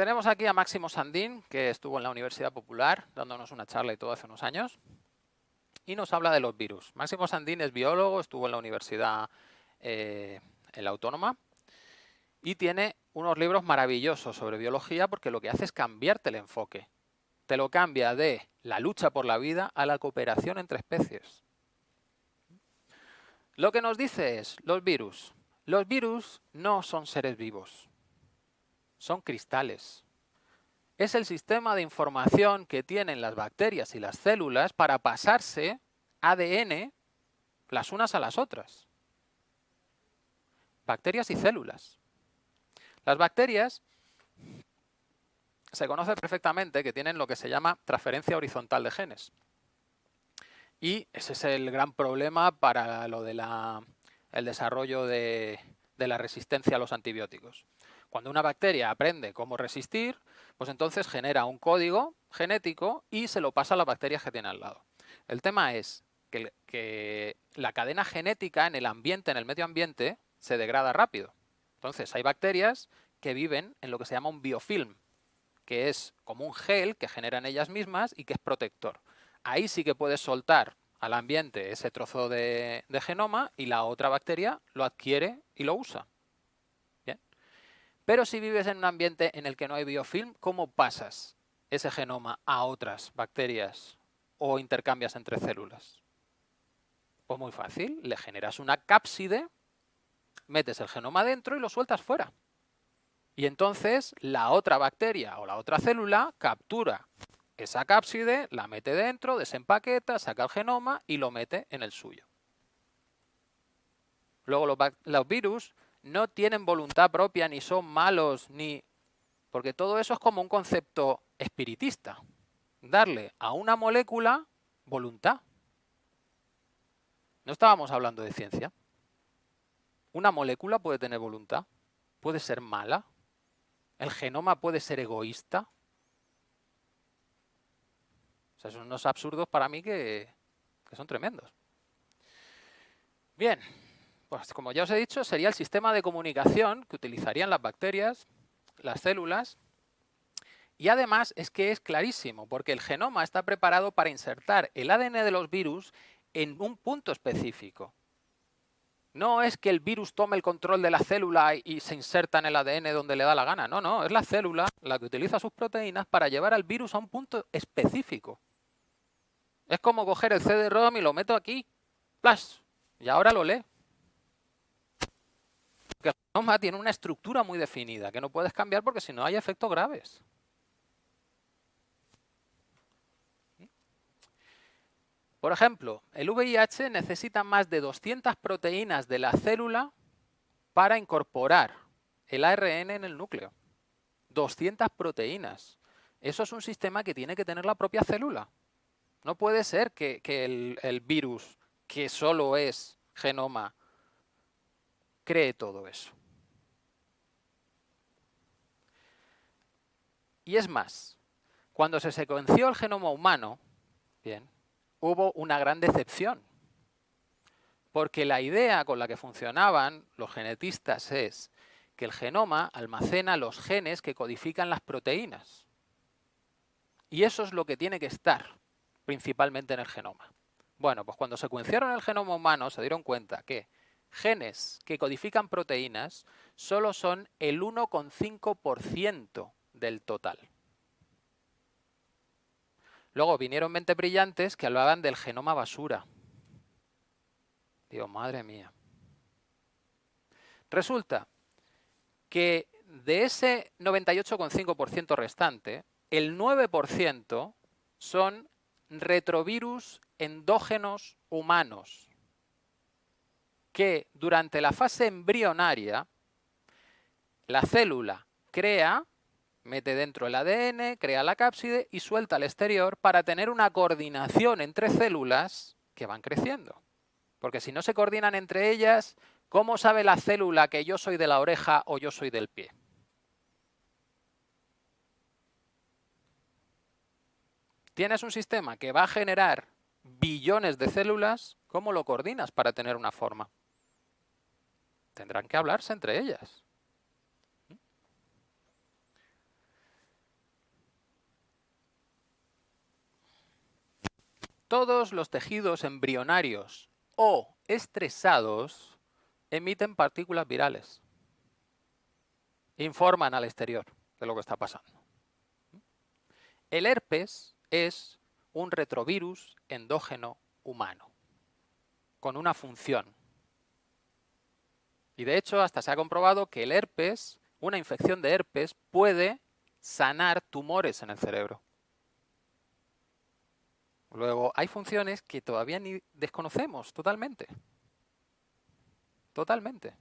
tenemos aquí a Máximo Sandín, que estuvo en la Universidad Popular, dándonos una charla y todo hace unos años, y nos habla de los virus. Máximo Sandín es biólogo, estuvo en la Universidad eh, en la Autónoma, y tiene unos libros maravillosos sobre biología porque lo que hace es cambiarte el enfoque. Te lo cambia de la lucha por la vida a la cooperación entre especies. Lo que nos dice es, los virus. Los virus no son seres vivos son cristales. Es el sistema de información que tienen las bacterias y las células para pasarse ADN las unas a las otras. Bacterias y células. Las bacterias se conoce perfectamente que tienen lo que se llama transferencia horizontal de genes. Y ese es el gran problema para lo del desarrollo de la resistencia a los antibióticos. Cuando una bacteria aprende cómo resistir, pues entonces genera un código genético y se lo pasa a las bacterias que tiene al lado. El tema es que, la cadena genética en el ambiente, en el medio ambiente, se degrada rápido. Entonces hay bacterias que viven en lo que se llama un biofilm, que es como un gel que generan ellas mismas y que es protector. Ahí sí que puedes soltar al ambiente ese trozo de genoma y la otra bacteria lo adquiere y lo usa. Pero si vives en un ambiente en el que no hay biofilm, ¿cómo pasas ese genoma a otras bacterias o intercambias entre células? Pues muy fácil, le generas una cápside, metes el genoma dentro y lo sueltas fuera. Y entonces la otra bacteria o la otra célula captura esa cápside, la mete dentro, desempaqueta, saca el genoma y lo mete en el suyo. Luego los, los virus no tienen voluntad propia, ni son malos, ni... Porque todo eso es como un concepto espiritista. Darle a una molécula voluntad. No estábamos hablando de ciencia. Una molécula puede tener voluntad, puede ser mala, el genoma puede ser egoísta. Son unos absurdos para mí que, que son tremendos. Bien, pues como ya os he dicho, sería el sistema de comunicación que utilizarían las bacterias, las células, y además es que es clarísimo, porque el genoma está preparado para insertar el ADN de los virus en un punto específico. No es que el virus tome el control de la célula y se inserta en el ADN donde le da la gana. No, no, es la célula la que utiliza sus proteínas para llevar al virus a un punto específico. Es como coger el CD-ROM y lo meto aquí, ¡plas! Y ahora lo lee genoma tiene una estructura muy definida que no puedes cambiar porque si no hay efectos graves. Por ejemplo, el VIH necesita más de 200 proteínas de la célula para incorporar el ARN en el núcleo. 200 proteínas. Eso es un sistema que tiene que tener la propia célula. No puede ser que, el, el virus, que solo es genoma, cree todo eso. Y es más, cuando se secuenció el genoma humano, hubo una gran decepción. Porque la idea con la que funcionaban los genetistas es que el genoma almacena los genes que codifican las proteínas. Y eso es lo que tiene que estar principalmente en el genoma. Bueno, pues cuando secuenciaron el genoma humano se dieron cuenta que genes que codifican proteínas solo son el 1,5% del total. Luego vinieron mentes brillantes que hablaban del genoma basura. Digo, madre mía. Resulta que de ese 98,5% restante, el 9% son retrovirus endógenos humanos que durante la fase embrionaria la célula crea, mete dentro el ADN, crea la cápside y suelta al exterior para tener una coordinación entre células que van creciendo. Porque si no se coordinan entre ellas, ¿cómo sabe la célula que yo soy de la oreja o yo soy del pie? Tienes un sistema que va a generar billones de células, ¿cómo lo coordinas para tener una forma? tendrán que hablarse entre ellas. Todos los tejidos embrionarios o estresados emiten partículas virales. Informan al exterior de lo que está pasando. El herpes es un retrovirus endógeno humano, con una función. Y de hecho, hasta se ha comprobado que el herpes, una infección de herpes, puede sanar tumores en el cerebro. Luego, hay funciones que todavía ni desconocemos totalmente. Totalmente.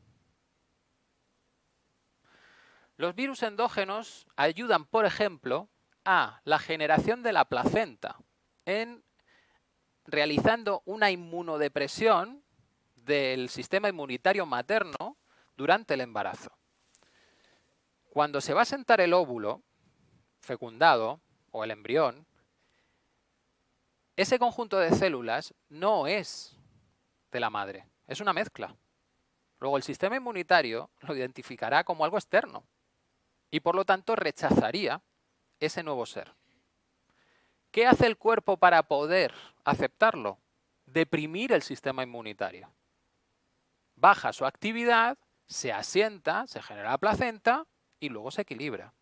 Los virus endógenos ayudan, por ejemplo, a la generación de la placenta en realizando una inmunodepresión del sistema inmunitario materno durante el embarazo. Cuando se va a sentar el óvulo fecundado o el embrión, ese conjunto de células no es de la madre, es una mezcla. Luego el sistema inmunitario lo identificará como algo externo y por lo tanto rechazaría ese nuevo ser. ¿Qué hace el cuerpo para poder aceptarlo? Deprimir el sistema inmunitario. Baja su actividad, se asienta, se genera la placenta y luego se equilibra.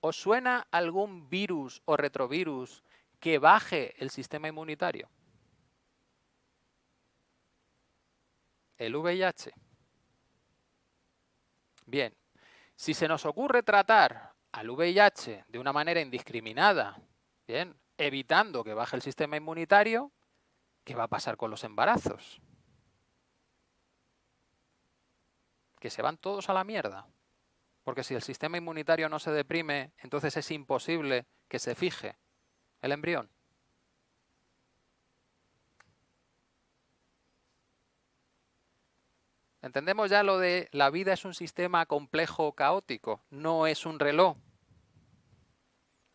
¿Os suena algún virus o retrovirus que baje el sistema inmunitario? El VIH. Bien, si se nos ocurre tratar al VIH de una manera indiscriminada, bien, evitando que baje el sistema inmunitario, ¿qué va a pasar con los embarazos? Que se van todos a la mierda. Porque si el sistema inmunitario no se deprime, entonces es imposible que se fije el embrión. Entendemos ya lo de la vida es un sistema complejo caótico, no es un reloj.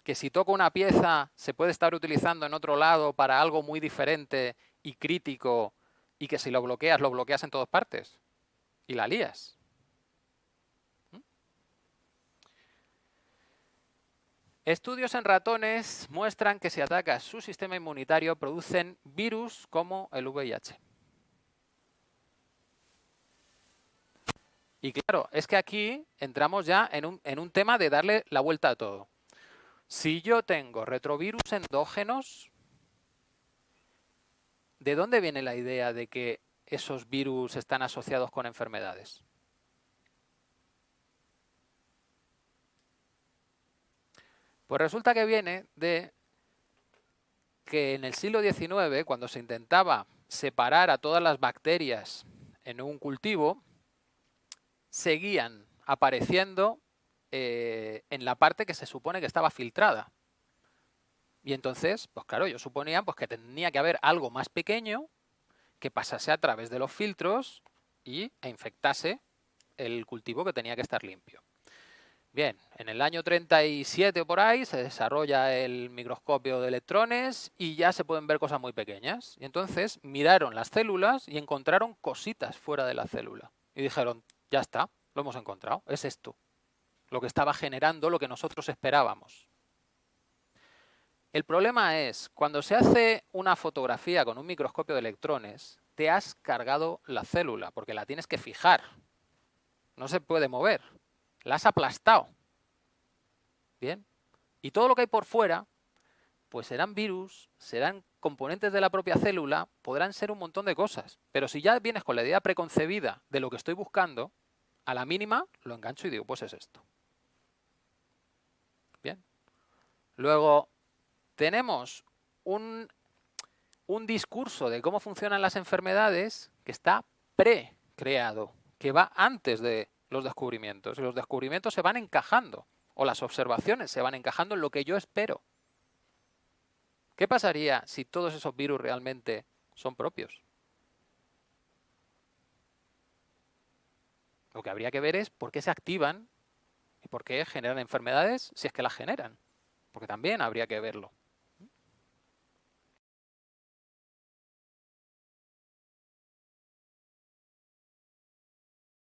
Que si toco una pieza se puede estar utilizando en otro lado para algo muy diferente y crítico y que si lo bloqueas, lo bloqueas en todas partes y la lías. Estudios en ratones muestran que si atacas su sistema inmunitario producen virus como el VIH. Y claro, es que aquí entramos ya en un, en un tema de darle la vuelta a todo. Si yo tengo retrovirus endógenos, ¿de dónde viene la idea de que esos virus están asociados con enfermedades? Pues resulta que viene de que en el siglo XIX, cuando se intentaba separar a todas las bacterias en un cultivo, seguían apareciendo eh, en la parte que se supone que estaba filtrada. Y entonces, pues claro, yo suponía pues, que tenía que haber algo más pequeño que pasase a través de los filtros y, e infectase el cultivo que tenía que estar limpio. Bien, en el año 37 o por ahí se desarrolla el microscopio de electrones y ya se pueden ver cosas muy pequeñas. Y entonces miraron las células y encontraron cositas fuera de la célula. Y dijeron, ya está, lo hemos encontrado, es esto. Lo que estaba generando lo que nosotros esperábamos. El problema es, cuando se hace una fotografía con un microscopio de electrones, te has cargado la célula, porque la tienes que fijar. No se puede mover. La has aplastado. Bien. Y todo lo que hay por fuera, pues serán virus, serán componentes de la propia célula, podrán ser un montón de cosas. Pero si ya vienes con la idea preconcebida de lo que estoy buscando, a la mínima lo engancho y digo, pues es esto. Bien. Luego, tenemos un, un discurso de cómo funcionan las enfermedades que está pre-creado, que va antes de los descubrimientos. Y los descubrimientos se van encajando, o las observaciones se van encajando en lo que yo espero. ¿Qué pasaría si todos esos virus realmente son propios? Lo que habría que ver es por qué se activan y por qué generan enfermedades si es que las generan. Porque también habría que verlo.